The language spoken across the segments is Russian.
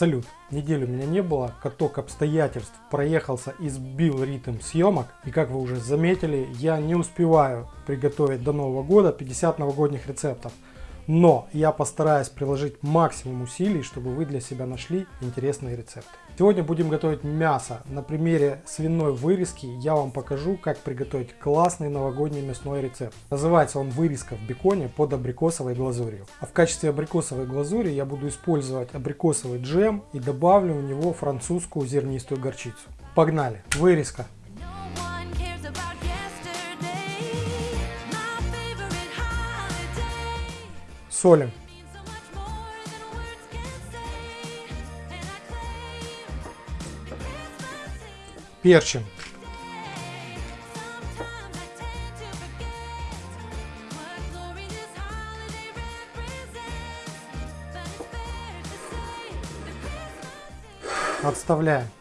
Салют! Неделю меня не было, каток обстоятельств проехался и сбил ритм съемок. И как вы уже заметили, я не успеваю приготовить до Нового года 50 новогодних рецептов. Но я постараюсь приложить максимум усилий, чтобы вы для себя нашли интересные рецепты. Сегодня будем готовить мясо. На примере свиной вырезки я вам покажу, как приготовить классный новогодний мясной рецепт. Называется он вырезка в беконе под абрикосовой глазурью. А в качестве абрикосовой глазури я буду использовать абрикосовый джем и добавлю в него французскую зернистую горчицу. Погнали! Вырезка. Солим. Перчим. Отставляем.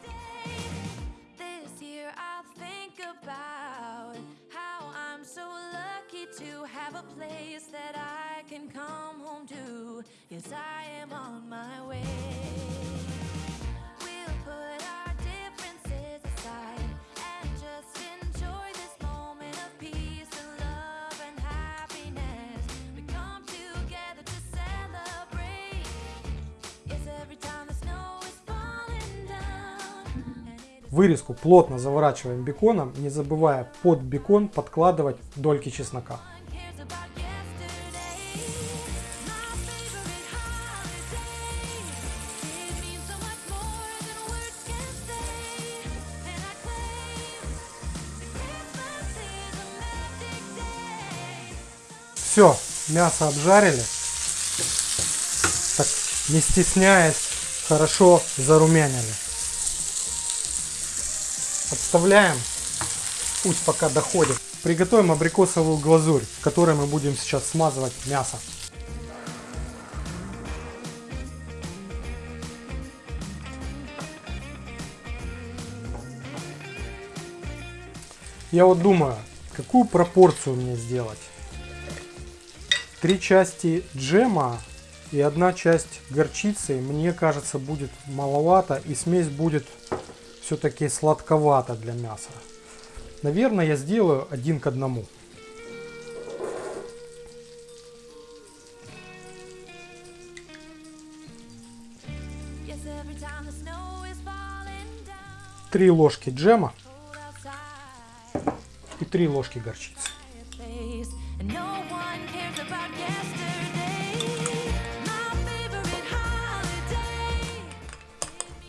Вырезку плотно заворачиваем беконом, не забывая под бекон подкладывать дольки чеснока. Все, мясо обжарили. Так, не стесняясь, хорошо зарумянили. Отставляем. Пусть пока доходит. Приготовим абрикосовую глазурь, которой мы будем сейчас смазывать мясо. Я вот думаю, какую пропорцию мне сделать три части джема и одна часть горчицы, мне кажется, будет маловато. И смесь будет все-таки сладковата для мяса. Наверное, я сделаю один к одному. Три ложки джема и три ложки горчицы.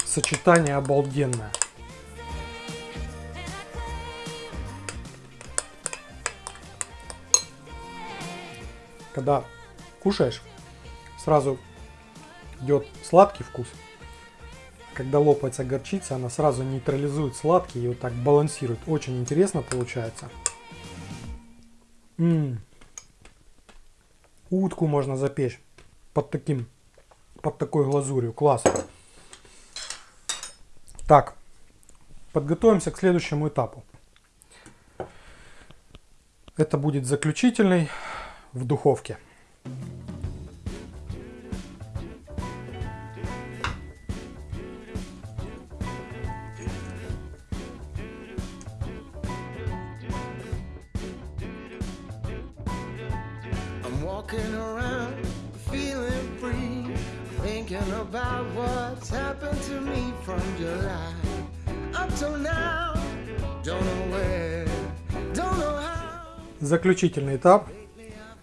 Сочетание обалденное. Когда кушаешь, сразу идет сладкий вкус. Когда лопается горчица, она сразу нейтрализует сладкий и вот так балансирует. Очень интересно получается. М -м. Утку можно запечь под таким, под такой глазурью. Класс. Так, подготовимся к следующему этапу. Это будет заключительный в духовке. Walking around feeling free thinking about what's happened to me from July up till now don't know where don't know how заключительный этап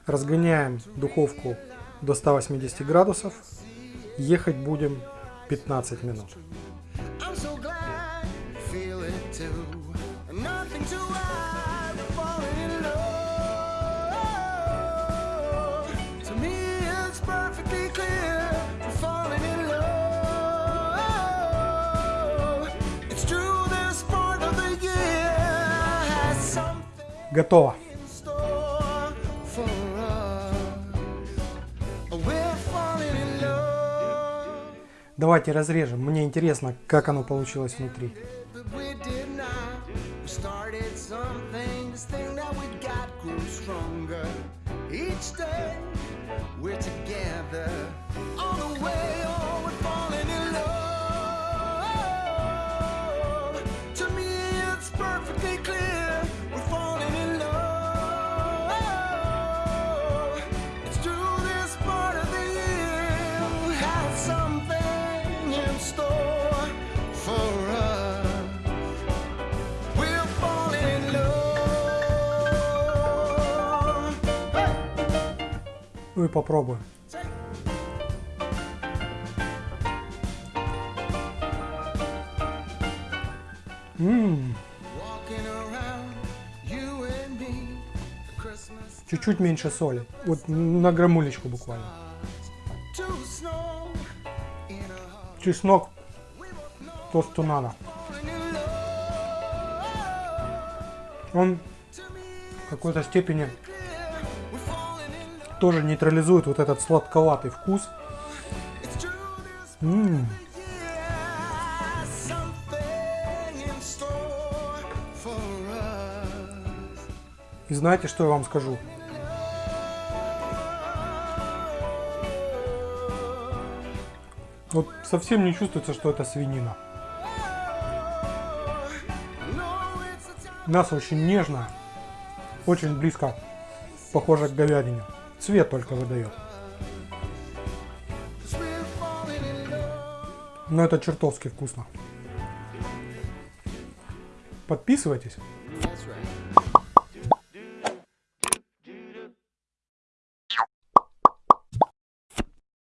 разгоняем духовку до 180 градусов ехать будем 15 минут Готово. Давайте разрежем. Мне интересно, как оно получилось внутри. we're together all the way, oh, we're и попробуем. Чуть-чуть меньше соли. Вот на грамулечку буквально. Чеснок то, что надо. Он в какой-то степени тоже нейтрализует вот этот сладковатый вкус. For us. и знаете, что я вам скажу? Вот совсем не чувствуется, что это свинина. Мясо очень нежное, очень близко похоже к говядине. Цвет только выдает. Но это чертовски вкусно. Подписывайтесь.